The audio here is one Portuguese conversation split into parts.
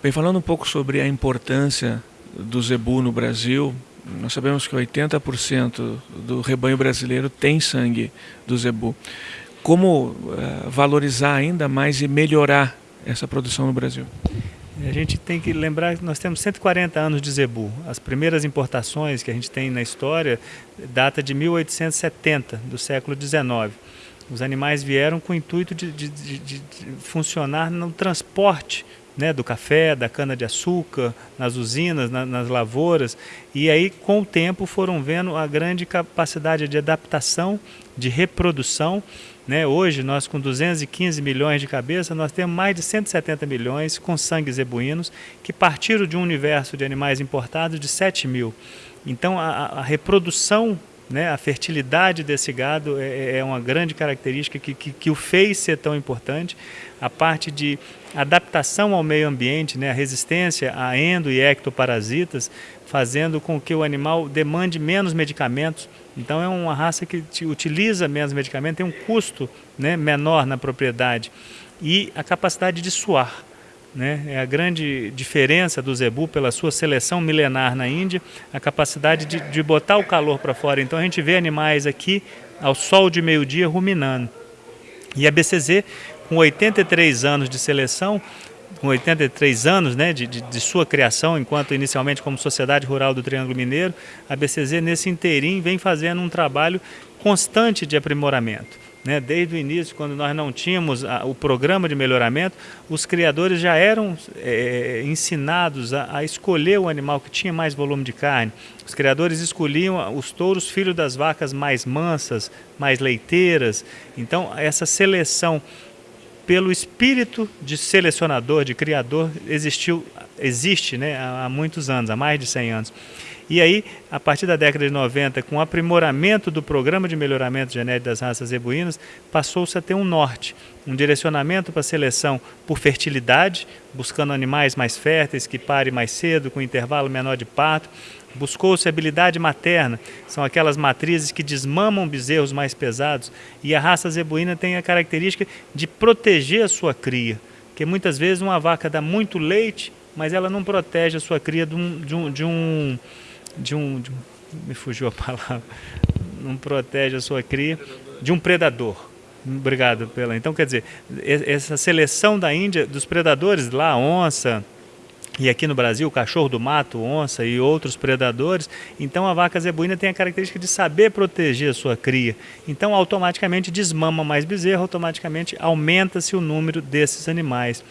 Bem, falando um pouco sobre a importância do zebu no Brasil, nós sabemos que 80% do rebanho brasileiro tem sangue do zebu. Como uh, valorizar ainda mais e melhorar essa produção no Brasil? A gente tem que lembrar que nós temos 140 anos de zebu. As primeiras importações que a gente tem na história data de 1870, do século XIX. Os animais vieram com o intuito de, de, de, de funcionar no transporte né, do café, da cana-de-açúcar, nas usinas, na, nas lavouras, e aí com o tempo foram vendo a grande capacidade de adaptação, de reprodução. Né? Hoje, nós com 215 milhões de cabeças, nós temos mais de 170 milhões com sangue zebuínos, que partiram de um universo de animais importados de 7 mil. Então, a, a reprodução né, a fertilidade desse gado é, é, é uma grande característica que, que, que, o fez ser tão importante. A parte de adaptação ao meio ambiente, né, a resistência a endo e ectoparasitas, fazendo com que o animal demande menos medicamentos. Então é uma raça que utiliza menos medicamentos, tem um custo né, menor na propriedade e a capacidade de suar. Né? É a grande diferença do zebu pela sua seleção milenar na Índia, a capacidade de, de botar o calor para fora. Então a gente vê animais aqui ao sol de meio-dia ruminando. E a BCZ, com 83 anos de seleção, com 83 anos né, de, de, de, sua criação, enquanto inicialmente como Sociedade Rural do Triângulo Mineiro, a BCZ nesse inteirinho vem fazendo um trabalho constante de aprimoramento. Né? Desde o início, quando nós não tínhamos a, o programa de melhoramento, os criadores já eram é, ensinados a, a, escolher o animal que tinha mais volume de carne. Os criadores escolhiam os touros filhos das vacas mais mansas, mais leiteiras. Então, essa seleção pelo espírito de selecionador, de criador, existiu, existe né, há, muitos anos, há mais de 100 anos. E aí, a partir da década de 90, com o aprimoramento do programa de melhoramento genético das raças zebuínas, passou-se a ter um norte, um direcionamento para a seleção por fertilidade, buscando animais mais férteis, que parem mais cedo, com intervalo menor de parto. Buscou-se habilidade materna, são aquelas matrizes que desmamam bezerros mais pesados, e a raça zebuína tem a característica de proteger a sua cria, porque muitas vezes uma vaca dá muito leite, mas ela não protege a sua cria de um, de um, de um de um, de um, me fugiu a palavra, não protege a sua cria de um predador. Obrigado pela. Então, quer dizer, essa seleção da Índia dos predadores lá, onça, e aqui no Brasil, cachorro do mato, onça e outros predadores, então a vaca zebuína tem a característica de saber proteger a sua cria. Então, automaticamente desmama mais bezerro, automaticamente aumenta-se o número desses animais.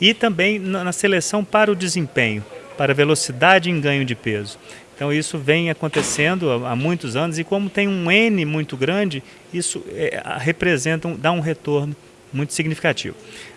E também na seleção para o desempenho, para velocidade em ganho de peso. Então isso vem acontecendo há, muitos anos e como tem um N muito grande, isso é, representa, dá um retorno muito significativo.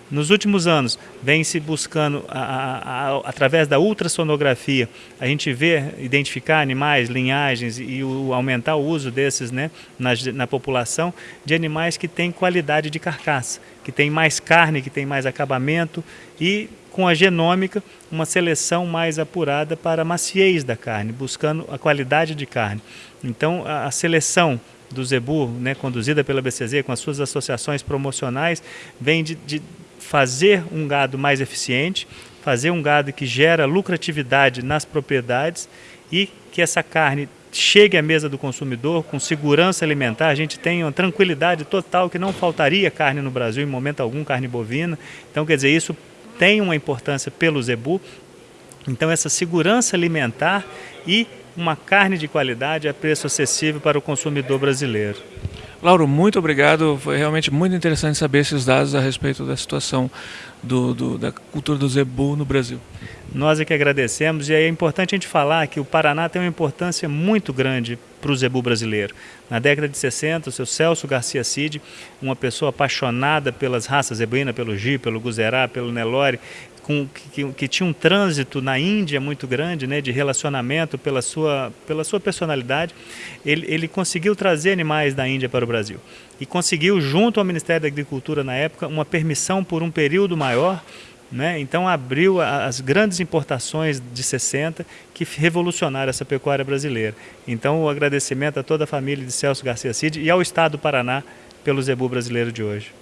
Nos últimos anos, vem se buscando, a, a, a, através da ultrassonografia, a gente vê, identificar animais, linhagens e o, aumentar o uso desses né, na, na população de animais que têm qualidade de carcaça, que têm mais carne, que têm mais acabamento e com a genômica, uma seleção mais apurada para a maciez da carne, buscando a qualidade de carne. Então, a seleção do zebu, né, conduzida pela BCZ, com as suas associações promocionais, vem de, de fazer um gado mais eficiente, fazer um gado que gera lucratividade nas propriedades e que essa carne chegue à mesa do consumidor com segurança alimentar, a gente tem uma tranquilidade total que não faltaria carne no Brasil em momento algum, carne bovina. Então, quer dizer, isso tem uma importância pelo zebu. Então, essa segurança alimentar e uma carne de qualidade a preço acessível para o consumidor brasileiro. Lauro, muito obrigado. Foi realmente muito interessante saber esses dados a respeito da situação do, do, da cultura do zebu no Brasil. Nós é que agradecemos e é importante a gente falar que o Paraná tem uma importância muito grande para o zebu brasileiro. Na década de 60, o seu Celso Garcia Cid, uma pessoa apaixonada pelas raças zebuínas, pelo Gi, pelo Guzerá, pelo Nelore, com, que, que, tinha um trânsito na Índia muito grande, né, de relacionamento pela sua, pela sua personalidade, ele, ele conseguiu trazer animais da Índia para o Brasil. E conseguiu, junto ao Ministério da Agricultura na época, uma permissão por um período maior né? Então abriu as grandes importações de 60 que revolucionaram essa pecuária brasileira. Então o agradecimento a toda a família de Celso Garcia Cid e ao Estado do Paraná pelo zebu brasileiro de hoje.